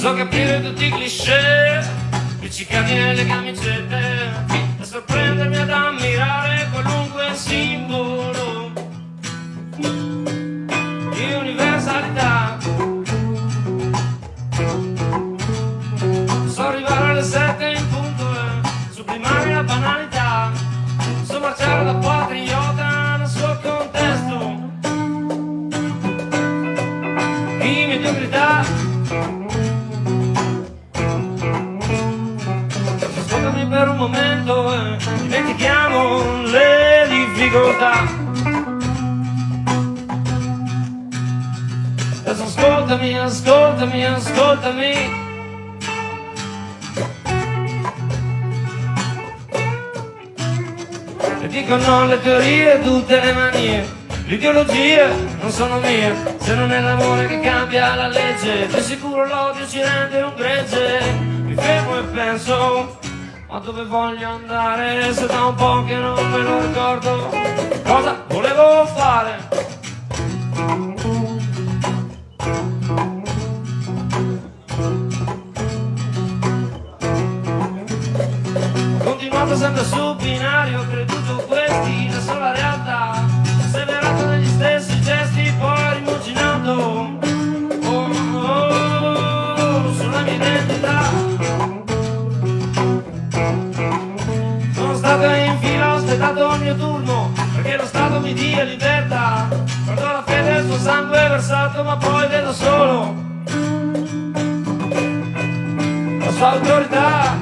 so capire tutti i cliché, piccicati nelle camicette, e sorprendermi ad ammirare qualunque simbolo di universalità. So arrivare alle sette in punto e sublimare la banalità, so marciare da patriota nel suo contesto di mediocrità. Per un momento dimentichiamo le difficoltà. Adesso ascoltami, ascoltami, ascoltami. E dicono le teorie, tutte le manie. Le ideologie non sono mie, se non è l'amore che cambia la legge, di sicuro l'odio ci rende un gregge. Mi fermo e penso, ma dove voglio andare? Se da un po' che non me lo ricordo, cosa volevo fare? Continuato sempre sul binario, creduto questi la sola realtà, severato negli stessi gesti, poi rimuginato oh, oh, sulla mia identità. Stato in fila, ho aspettato il mio turno, perché lo Stato mi dia libertà. Guardo la fede il suo sangue versato, ma poi vedo solo la sua autorità.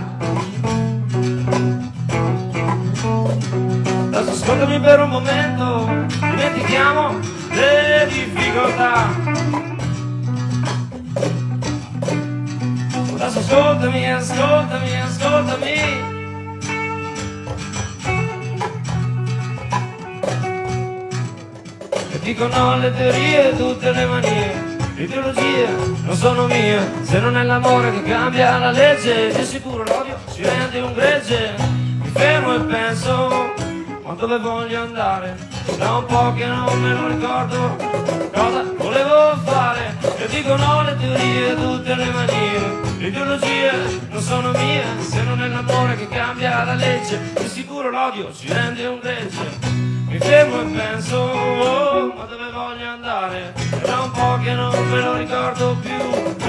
Adesso ascoltami per un momento, dimentichiamo le difficoltà. Adesso ascoltami, ascoltami, ascoltami. Dicono le teorie, tutte le manie. Le ideologie non sono mie, se non è l'amore che cambia la legge, di sicuro l'odio si rende un gregge. Mi fermo e penso, ma dove voglio andare? Da un po' che non me lo ricordo, cosa volevo fare? E dicono le teorie, tutte le manie. Le ideologie non sono mie, se non è l'amore che cambia la legge, di sicuro l'odio si rende un gregge. Mi fermo e penso, Me Quello ricordo più